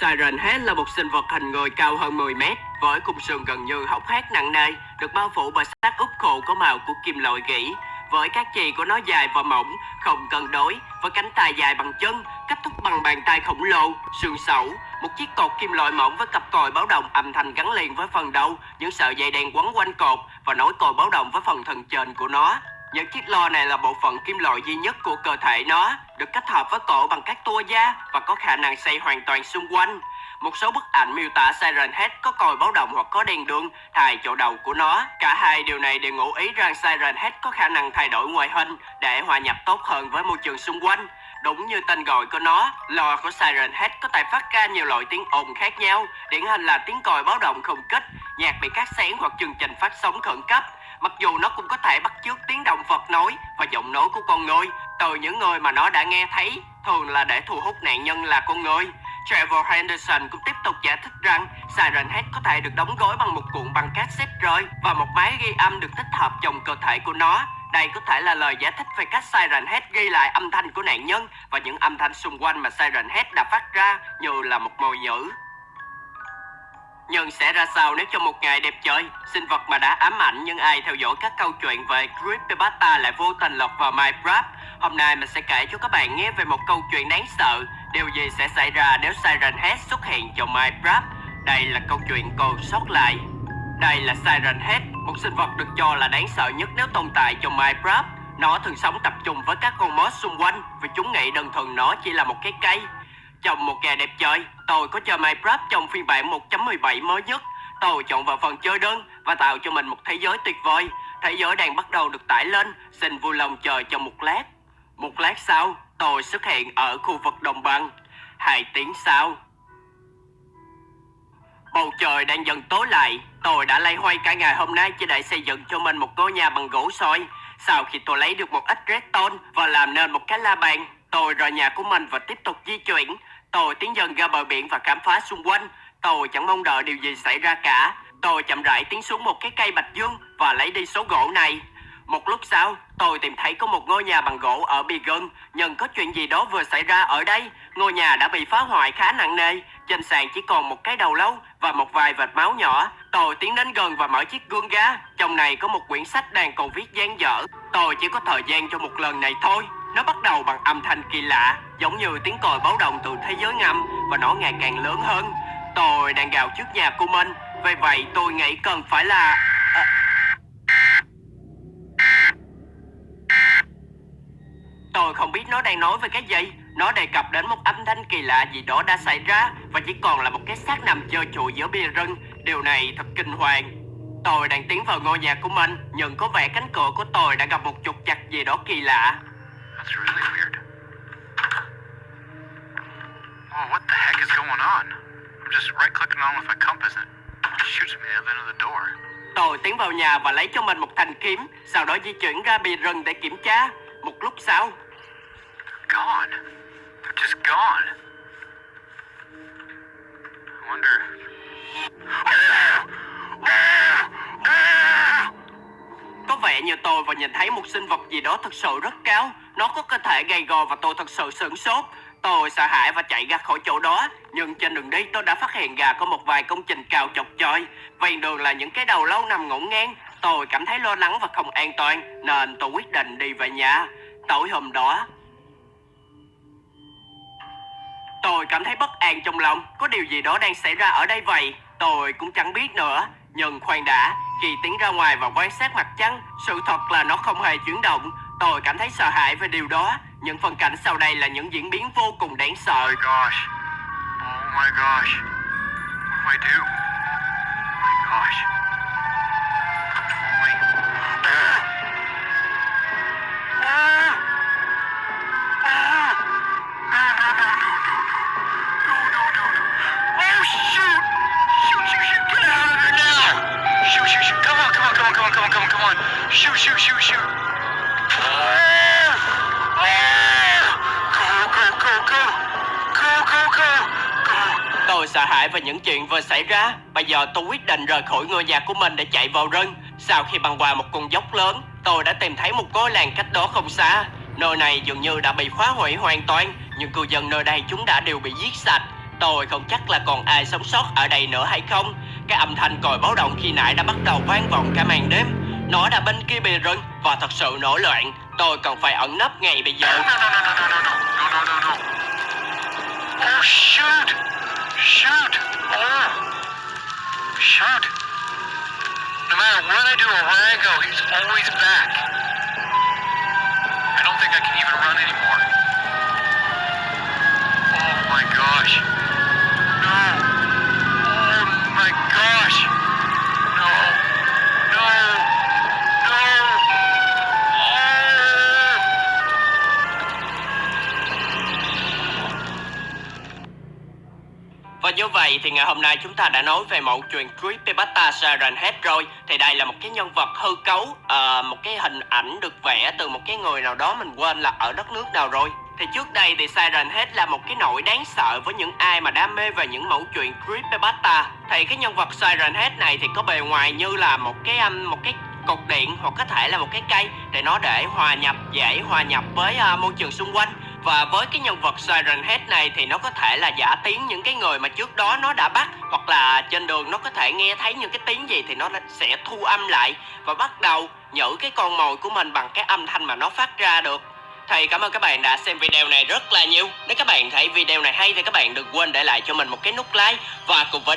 Siren Head là một sinh vật hình người cao hơn 10 mét, với khung xương gần như hốc hác nặng nề, được bao phủ bởi xác úp khô có màu của kim loại gỉ. Với các chì của nó dài và mỏng, không cân đối, với cánh tay dài bằng chân, cách thúc bằng bàn tay khổng lồ, xương sẩu, một chiếc cột kim loại mỏng với cặp còi báo động âm thanh gắn liền với phần đầu, những sợi dây đen quấn quanh cột và nối còi báo động với phần thân trên của nó. Những chiếc lo này là bộ phận kim loại duy nhất của cơ thể nó, được kết hợp với cổ bằng các tua da và có khả năng xoay hoàn toàn xung quanh. Một số bức ảnh miêu tả Siren Head có còi báo động hoặc có đèn đường thay chỗ đầu của nó. Cả hai điều này đều ngụ ý rằng Siren Head có khả năng thay đổi ngoại hình để hòa nhập tốt hơn với môi trường xung quanh. Đúng như tên gọi của nó, lò của Siren Head có thể phát ra nhiều loại tiếng ồn khác nhau, điển hình là tiếng còi báo động không kích, nhạc bị cắt xén hoặc chương trình phát sóng khẩn cấp. Mặc dù nó cũng có thể bắt chước tiếng động vật nói và giọng nói của con người từ những người mà nó đã nghe thấy, thường là để thu hút nạn nhân là con người. Trevor Henderson cũng tiếp tục giải thích rằng Siren Head có thể được đóng gói bằng một cuộn băng cassette rơi và một máy ghi âm được tích hợp trong cơ thể của nó. Đây có thể là lời giải thích về cách Siren Head ghi lại âm thanh của nạn nhân và những âm thanh xung quanh mà Siren Head đã phát ra như là một mồi nhữ. Nhưng sẽ ra sao nếu trong một ngày đẹp trời, sinh vật mà đã ám ảnh nhưng ai theo dõi các câu chuyện về Creepypasta lại vô tình lọt vào Minecraft? Hôm nay mình sẽ kể cho các bạn nghe về một câu chuyện đáng sợ. Điều gì sẽ xảy ra nếu Siren Head xuất hiện trong Minecraft? Đây là câu chuyện còn sót lại. Đây là Siren Head, một sinh vật được cho là đáng sợ nhất nếu tồn tại trong Minecraft. Nó thường sống tập trung với các con mod xung quanh vì chúng nghĩ đơn thuần nó chỉ là một cái cây. Trong một ngày đẹp trời, tôi có chơi Minecraft trong phiên bản 1.17 mới nhất. Tôi chọn vào phần chơi đơn và tạo cho mình một thế giới tuyệt vời. Thế giới đang bắt đầu được tải lên, xin vui lòng chờ trong một lát. Một lát sau, tôi xuất hiện ở khu vực đồng bằng. Hai tiếng sau, Bầu trời đang dần tối lại, tôi đã lay hoay cả ngày hôm nay chỉ để xây dựng cho mình một ngôi nhà bằng gỗ soi. Sau khi tôi lấy được một ít redstone và làm nên một cái la bàn, tôi rời nhà của mình và tiếp tục di chuyển. Tôi tiến dần ra bờ biển và khám phá xung quanh. Tôi chẳng mong đợi điều gì xảy ra cả. Tôi chậm rãi tiến xuống một cái cây bạch dương và lấy đi số gỗ này. Một lúc sau, tôi tìm thấy có một ngôi nhà bằng gỗ ở bì gần, nhưng có chuyện gì đó vừa xảy ra ở đây. Ngôi nhà đã bị phá hoại khá nặng nề, trên sàn chỉ còn một cái đầu lâu và một vài vệt máu nhỏ. Tôi tiến đến gần và mở chiếc gương ra. Trong này có một quyển sách đang còn viết dang dở. Tôi chỉ có thời gian cho một lần này thôi. Nó bắt đầu bằng âm thanh kỳ lạ, giống như tiếng còi báo động từ thế giới ngầm và nó ngày càng lớn hơn. Tôi đang gào trước nhà của mình, vì vậy tôi nghĩ cần phải là... À... Tôi không biết nó đang nói về cái gì. Nó đề cập đến một âm thanh kỳ lạ gì đó đã xảy ra Và chỉ còn là một cái xác nằm chơi chùi giữa bia rừng. Điều này thật kinh hoàng. Tôi đang tiến vào ngôi nhà của mình Nhưng có vẻ cánh cửa của tôi đã gặp một trục chặt gì đó kỳ lạ. That's really weird. Oh, what the heck is going on? I'm just right clicking on with my compass and it shoots me out the end of the door. Tôi tiến vào nhà và lấy cho mình một thanh kiếm Sau đó di chuyển ra bìa rừng để kiểm tra Một lúc sau Gone. They're just gone. I wonder. Như tôi vừa nhìn thấy một sinh vật gì đó thật sự rất cao. Nó có cơ thể gầy gò và tôi thật sự sửng sốt. Tôi sợ hãi và chạy ra khỏi chỗ đó. Nhưng trên đường đi, tôi đã phát hiện ra có một vài công trình cao chọc choi. Ven đường là những cái đầu lâu nằm ngổn ngang. Tôi cảm thấy lo lắng và không an toàn, Nên tôi quyết định đi về nhà. Tối hôm đó, Tôi cảm thấy bất an trong lòng. Có điều gì đó đang xảy ra ở đây vậy? Tôi cũng chẳng biết nữa. Nhưng khoan đã, Khi tiến ra ngoài và quan sát mặt trăng, Sự thật là nó không hề chuyển động Tôi cảm thấy sợ hãi về điều đó Những phân cảnh sau đây là những diễn biến vô cùng đáng Oh sợ my gosh. Oh my gosh. What do I do? Oh my gosh. Shoot, shoot, shoot, shoot! Go, go, go! Go, go, go! Go! Tôi sợ hãi về những chuyện vừa xảy ra Bây giờ tôi quyết định rời khỏi ngôi nhà của mình để chạy vào rừng Sau khi băng qua một con dốc lớn Tôi đã tìm thấy một ngôi làng cách đó không xa Nơi này dường như đã bị phá hủy hoàn toàn Nhưng cư dân nơi đây chúng đã đều bị giết sạch Tôi không chắc là còn ai sống sót ở đây nữa hay không. Cái âm thanh còi báo động khi nãy đã bắt đầu vang vọng cả màn đêm. Nó đã bên kia bìa rừng và thật sự nổi loạn. Tôi cần phải ẩn nấp ngay bây giờ. Oh shoot! Shoot! Oh! Shoot! No matter where they do or where I go, he's always back. I don't think I can even run anymore. Oh my gosh. Và như vậy thì ngày hôm nay chúng ta đã nói về mẫu chuyện Creepypasta Siren Head rồi. Thì đây là một cái nhân vật hư cấu ờ, Một cái hình ảnh được vẽ từ một cái người nào đó mình quên là ở đất nước nào rồi. Thì trước đây thì Siren Head là một cái nỗi đáng sợ với những ai mà đam mê về những mẫu chuyện Creepypasta Thì cái nhân vật Siren Head này thì có bề ngoài như là một cái um, một cái cột điện hoặc có thể là một cái cây để nó để hòa nhập dễ hòa nhập với uh, môi trường xung quanh và với cái nhân vật Siren Head này thì nó có thể là giả tiếng những cái người mà trước đó nó đã bắt, hoặc là trên đường nó có thể nghe thấy những cái tiếng gì thì nó sẽ thu âm lại và bắt đầu nhử cái con mồi của mình bằng cái âm thanh mà nó phát ra được. Thì cảm ơn các bạn đã xem video này rất là nhiều. Nếu các bạn thấy video này hay thì các bạn đừng quên để lại cho mình một cái nút like Và cùng với đó